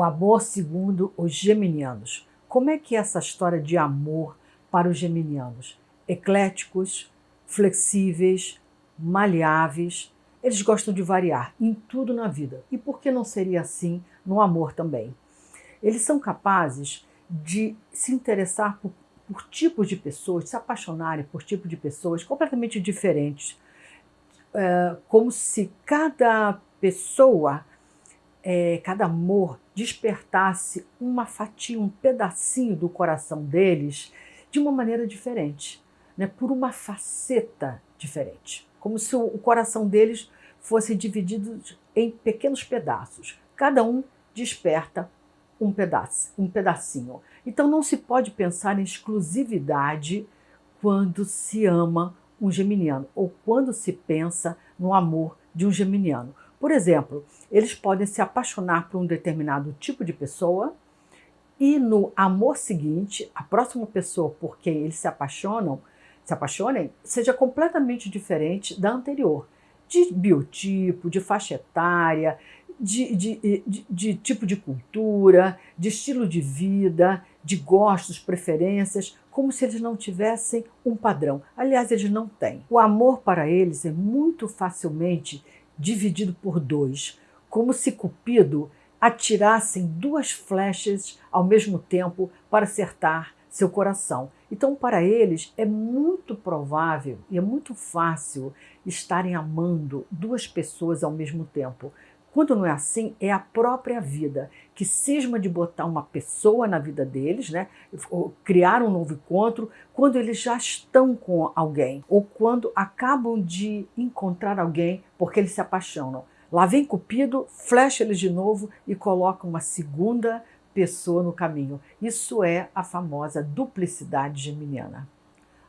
O amor segundo os geminianos. Como é que é essa história de amor para os geminianos? Ecléticos, flexíveis, maleáveis. Eles gostam de variar em tudo na vida. E por que não seria assim no amor também? Eles são capazes de se interessar por, por tipos de pessoas, se apaixonarem por tipos de pessoas completamente diferentes. É, como se cada pessoa, é, cada amor despertasse uma fatia, um pedacinho do coração deles de uma maneira diferente, né? por uma faceta diferente. Como se o coração deles fosse dividido em pequenos pedaços. Cada um desperta um pedaço, um pedacinho. Então não se pode pensar em exclusividade quando se ama um geminiano ou quando se pensa no amor de um geminiano. Por exemplo, eles podem se apaixonar por um determinado tipo de pessoa e no amor seguinte, a próxima pessoa por quem eles se apaixonam, se apaixonem, seja completamente diferente da anterior, de biotipo, de faixa etária, de, de, de, de, tipo de cultura, de estilo de vida, de gostos, preferências, como se eles não tivessem um padrão. Aliás, eles não têm. O amor para eles é muito facilmente dividido por dois, como se Cupido atirassem duas flechas ao mesmo tempo para acertar seu coração. Então, para eles, é muito provável e é muito fácil estarem amando duas pessoas ao mesmo tempo. Quando não é assim, é a própria vida que cisma de botar uma pessoa na vida deles, né? criar um novo encontro, quando eles já estão com alguém, ou quando acabam de encontrar alguém porque eles se apaixonam. Lá vem Cupido, flecha eles de novo e coloca uma segunda pessoa no caminho. Isso é a famosa duplicidade geminiana.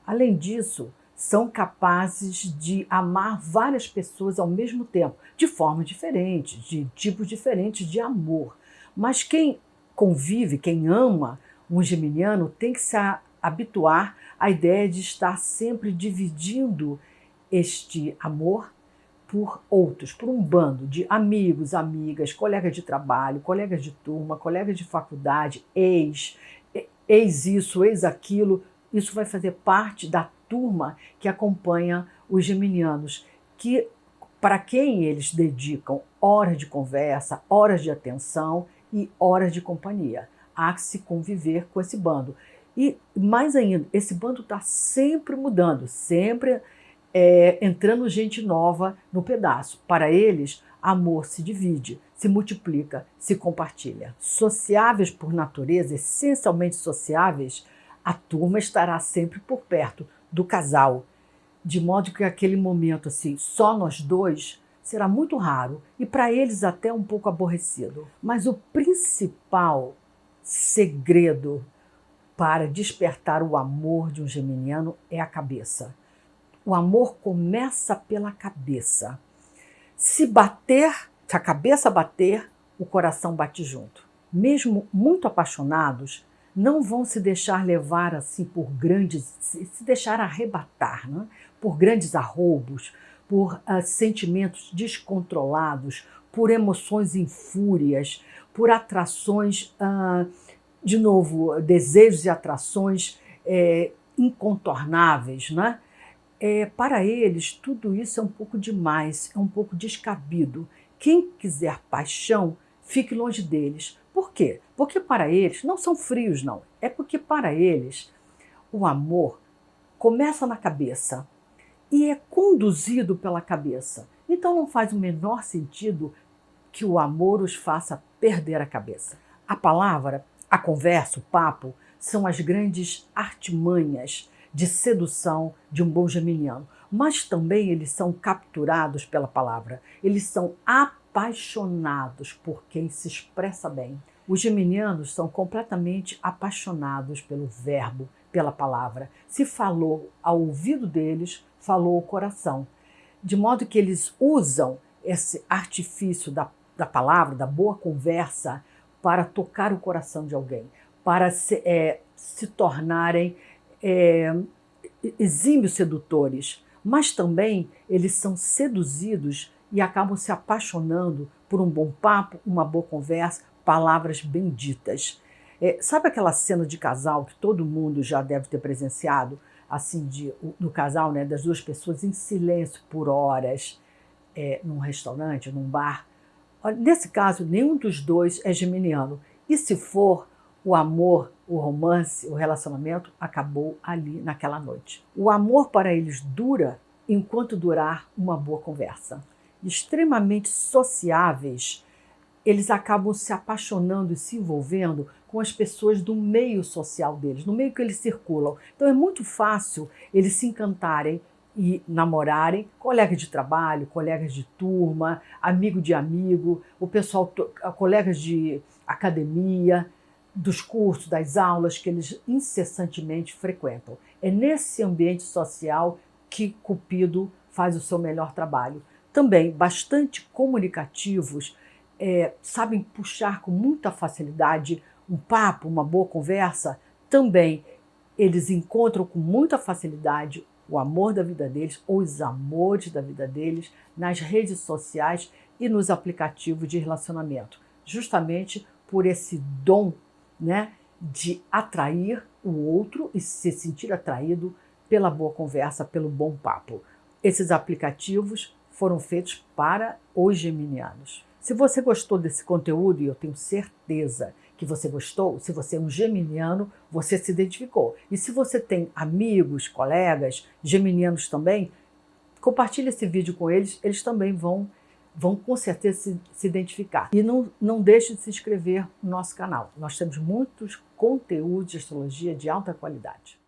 Além disso, são capazes de amar várias pessoas ao mesmo tempo, de forma diferente, de tipos diferentes de amor. Mas quem convive, quem ama um geminiano, tem que se habituar à ideia de estar sempre dividindo este amor por outros, por um bando de amigos, amigas, colegas de trabalho, colegas de turma, colegas de faculdade, ex, ex isso, ex aquilo. Isso vai fazer parte da turma que acompanha os geminianos, que para quem eles dedicam horas de conversa, horas de atenção e horas de companhia. Há que se conviver com esse bando. E mais ainda, esse bando está sempre mudando, sempre é, entrando gente nova no pedaço. Para eles, amor se divide, se multiplica, se compartilha. Sociáveis por natureza, essencialmente sociáveis, a turma estará sempre por perto, do casal, de modo que aquele momento assim, só nós dois, será muito raro e para eles até um pouco aborrecido. Mas o principal segredo para despertar o amor de um geminiano é a cabeça. O amor começa pela cabeça. Se bater, se a cabeça bater, o coração bate junto. Mesmo muito apaixonados, não vão se deixar levar assim por grandes, se deixar arrebatar né? por grandes arroubos, por uh, sentimentos descontrolados, por emoções em fúrias, por atrações, uh, de novo, desejos e atrações é, incontornáveis. Né? É, para eles, tudo isso é um pouco demais, é um pouco descabido. Quem quiser paixão, fique longe deles, por quê? Porque para eles não são frios, não. É porque para eles o amor começa na cabeça e é conduzido pela cabeça. Então não faz o menor sentido que o amor os faça perder a cabeça. A palavra, a conversa, o papo são as grandes artimanhas de sedução de um bom geminiano, mas também eles são capturados pela palavra. Eles são apaixonados por quem se expressa bem. Os geminianos são completamente apaixonados pelo verbo, pela palavra. Se falou ao ouvido deles, falou o coração. De modo que eles usam esse artifício da, da palavra, da boa conversa, para tocar o coração de alguém, para se, é, se tornarem é, exímios sedutores. Mas também eles são seduzidos e acabam se apaixonando por um bom papo, uma boa conversa, palavras benditas. É, sabe aquela cena de casal que todo mundo já deve ter presenciado? Assim, de, do casal, né, das duas pessoas em silêncio por horas, é, num restaurante, num bar. Nesse caso, nenhum dos dois é geminiano. E se for, o amor, o romance, o relacionamento acabou ali naquela noite. O amor para eles dura enquanto durar uma boa conversa. Extremamente sociáveis, eles acabam se apaixonando e se envolvendo com as pessoas do meio social deles, no meio que eles circulam. Então é muito fácil eles se encantarem e namorarem, colegas de trabalho, colegas de turma, amigo de amigo, o pessoal, colegas de academia, dos cursos, das aulas que eles incessantemente frequentam. É nesse ambiente social que Cupido faz o seu melhor trabalho. Também bastante comunicativos, é, sabem puxar com muita facilidade um papo, uma boa conversa. Também eles encontram com muita facilidade o amor da vida deles ou os amores da vida deles nas redes sociais e nos aplicativos de relacionamento, justamente por esse dom né, de atrair o outro e se sentir atraído pela boa conversa, pelo bom papo. Esses aplicativos foram feitos para os geminianos. Se você gostou desse conteúdo, e eu tenho certeza que você gostou, se você é um geminiano, você se identificou. E se você tem amigos, colegas, geminianos também, compartilhe esse vídeo com eles, eles também vão, vão com certeza se, se identificar. E não, não deixe de se inscrever no nosso canal. Nós temos muitos conteúdos de astrologia de alta qualidade.